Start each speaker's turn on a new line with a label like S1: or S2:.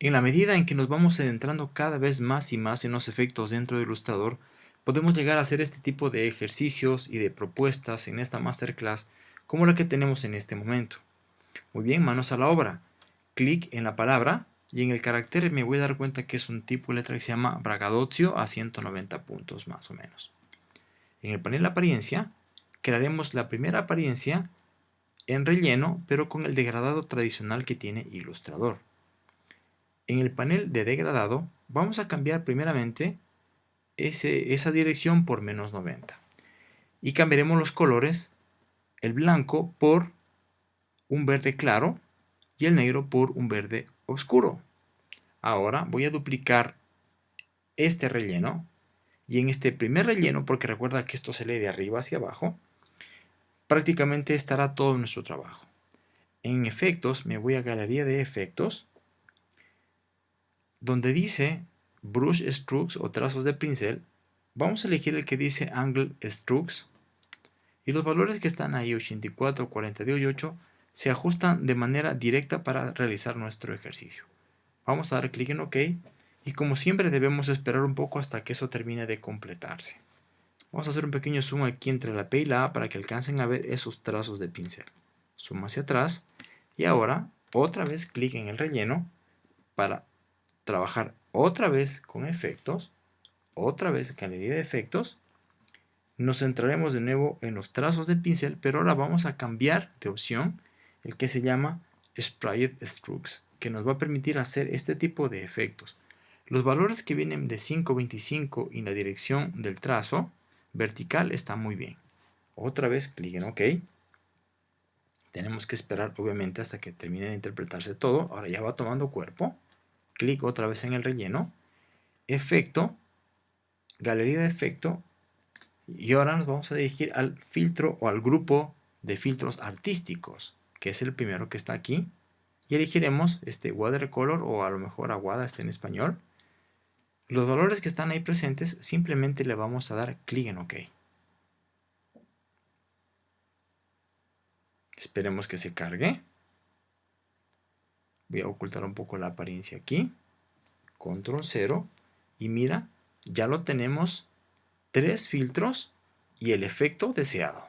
S1: En la medida en que nos vamos adentrando cada vez más y más en los efectos dentro de Illustrator, podemos llegar a hacer este tipo de ejercicios y de propuestas en esta masterclass como la que tenemos en este momento. Muy bien, manos a la obra. Clic en la palabra y en el carácter me voy a dar cuenta que es un tipo de letra que se llama Braggadocio a 190 puntos más o menos. En el panel apariencia crearemos la primera apariencia en relleno pero con el degradado tradicional que tiene Illustrator. En el panel de degradado vamos a cambiar primeramente esa dirección por menos 90. Y cambiaremos los colores, el blanco por un verde claro y el negro por un verde oscuro. Ahora voy a duplicar este relleno y en este primer relleno, porque recuerda que esto se lee de arriba hacia abajo, prácticamente estará todo nuestro trabajo. En efectos, me voy a galería de efectos, donde dice Brush Strokes o trazos de pincel, vamos a elegir el que dice Angle Strokes y los valores que están ahí 84, 42 y 8 se ajustan de manera directa para realizar nuestro ejercicio. Vamos a dar clic en OK y como siempre debemos esperar un poco hasta que eso termine de completarse. Vamos a hacer un pequeño zoom aquí entre la P y la A para que alcancen a ver esos trazos de pincel. Zoom hacia atrás y ahora otra vez clic en el relleno para trabajar otra vez con efectos, otra vez galería de efectos, nos centraremos de nuevo en los trazos de pincel, pero ahora vamos a cambiar de opción el que se llama Sprite Strokes, que nos va a permitir hacer este tipo de efectos. Los valores que vienen de 5.25 y la dirección del trazo vertical está muy bien. Otra vez clic en OK. Tenemos que esperar obviamente hasta que termine de interpretarse todo. Ahora ya va tomando cuerpo clic otra vez en el relleno, efecto, galería de efecto, y ahora nos vamos a dirigir al filtro o al grupo de filtros artísticos, que es el primero que está aquí, y elegiremos este watercolor o a lo mejor aguada está en español. Los valores que están ahí presentes simplemente le vamos a dar clic en OK. Esperemos que se cargue. Voy a ocultar un poco la apariencia aquí. Control 0. Y mira, ya lo tenemos tres filtros y el efecto deseado.